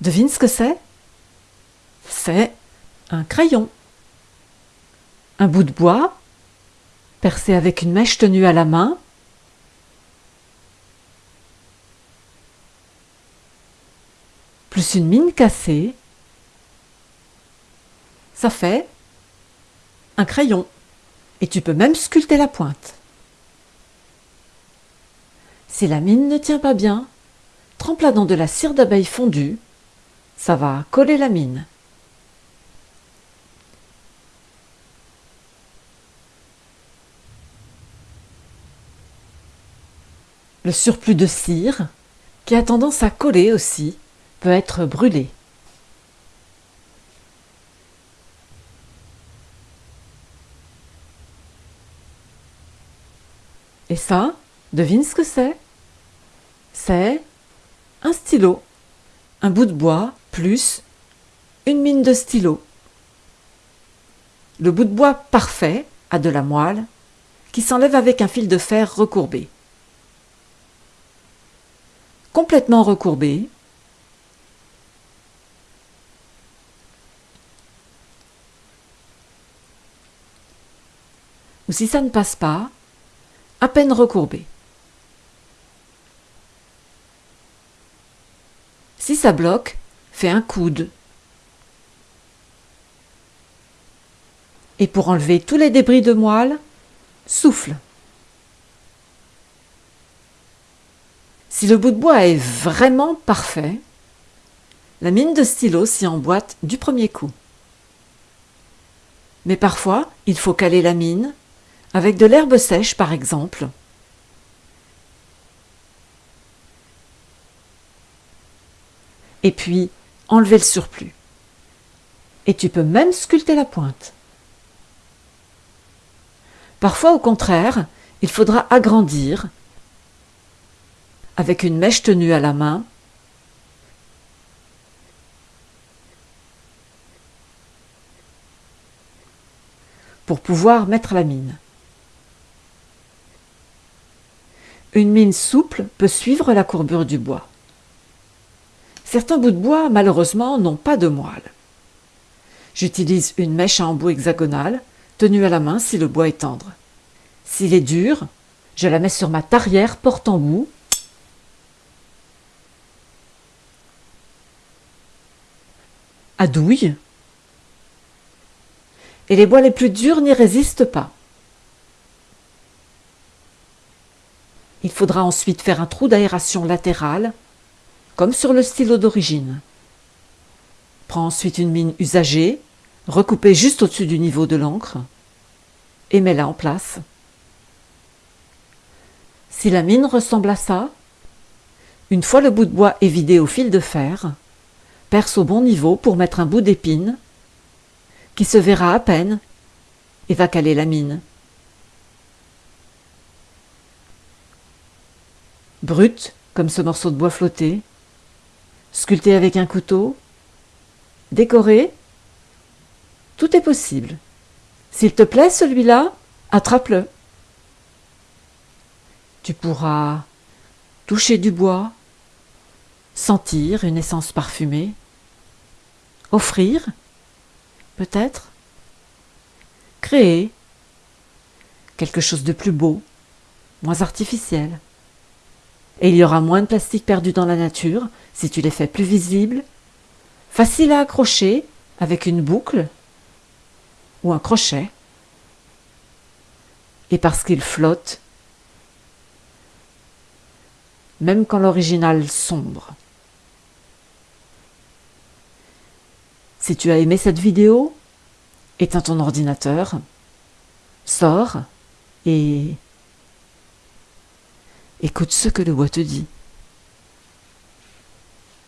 Devine ce que c'est? C'est un crayon. Un bout de bois, percé avec une mèche tenue à la main, plus une mine cassée, ça fait un crayon. Et tu peux même sculpter la pointe. Si la mine ne tient pas bien, trempe-la dans de la cire d'abeille fondue. Ça va coller la mine. Le surplus de cire, qui a tendance à coller aussi, peut être brûlé. Et ça, devine ce que c'est? C'est un stylo, un bout de bois plus une mine de stylo. Le bout de bois parfait a de la moelle qui s'enlève avec un fil de fer recourbé. Complètement recourbé, ou si ça ne passe pas, à peine recourbé. Si ça bloque, fais un coude. Et pour enlever tous les débris de moelle, souffle. Si le bout de bois est vraiment parfait, la mine de stylo s'y emboîte du premier coup. Mais parfois, il faut caler la mine, avec de l'herbe sèche par exemple. Et puis, enlever le surplus. Et tu peux même sculpter la pointe. Parfois, au contraire, il faudra agrandir avec une mèche tenue à la main pour pouvoir mettre la mine. Une mine souple peut suivre la courbure du bois. Certains bouts de bois, malheureusement, n'ont pas de moelle. J'utilise une mèche à embout hexagonale, tenue à la main si le bois est tendre. S'il est dur, je la mets sur ma tarière porte-embout à douille et les bois les plus durs n'y résistent pas. Il faudra ensuite faire un trou d'aération latéral, comme sur le stylo d'origine. Prends ensuite une mine usagée, recoupée juste au-dessus du niveau de l'encre, et mets-la en place. Si la mine ressemble à ça, une fois le bout de bois est vidé au fil de fer, perce au bon niveau pour mettre un bout d'épine, qui se verra à peine, et va caler la mine. brute comme ce morceau de bois flotté, sculpté avec un couteau, décoré, tout est possible. S'il te plaît celui-là, attrape-le. Tu pourras toucher du bois, sentir une essence parfumée, offrir, peut-être, créer quelque chose de plus beau, moins artificiel. Et il y aura moins de plastique perdu dans la nature si tu les fais plus visibles, faciles à accrocher avec une boucle ou un crochet. Et parce qu'ils flottent, même quand l'original sombre. Si tu as aimé cette vidéo, éteins ton ordinateur, sors et Écoute ce que le bois te dit.